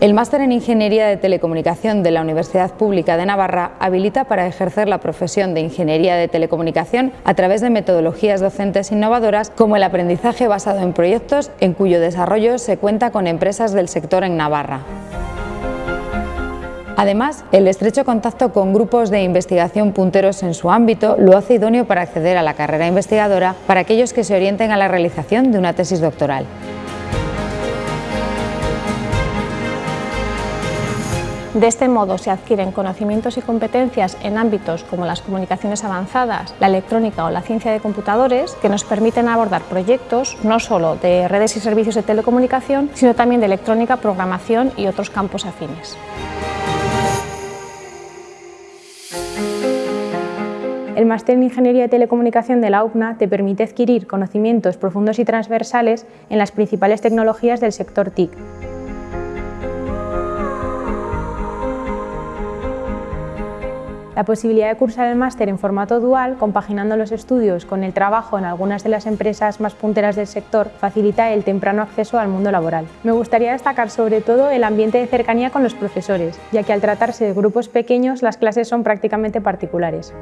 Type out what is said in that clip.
El máster en Ingeniería de Telecomunicación de la Universidad Pública de Navarra habilita para ejercer la profesión de Ingeniería de Telecomunicación a través de metodologías docentes innovadoras como el aprendizaje basado en proyectos en cuyo desarrollo se cuenta con empresas del sector en Navarra. Además, el estrecho contacto con grupos de investigación punteros en su ámbito lo hace idóneo para acceder a la carrera investigadora para aquellos que se orienten a la realización de una tesis doctoral. De este modo se adquieren conocimientos y competencias en ámbitos como las comunicaciones avanzadas, la electrónica o la ciencia de computadores que nos permiten abordar proyectos no solo de redes y servicios de telecomunicación, sino también de electrónica, programación y otros campos afines. El máster en Ingeniería de Telecomunicación de la UPNA te permite adquirir conocimientos profundos y transversales en las principales tecnologías del sector TIC, La posibilidad de cursar el máster en formato dual, compaginando los estudios con el trabajo en algunas de las empresas más punteras del sector, facilita el temprano acceso al mundo laboral. Me gustaría destacar sobre todo el ambiente de cercanía con los profesores, ya que al tratarse de grupos pequeños las clases son prácticamente particulares.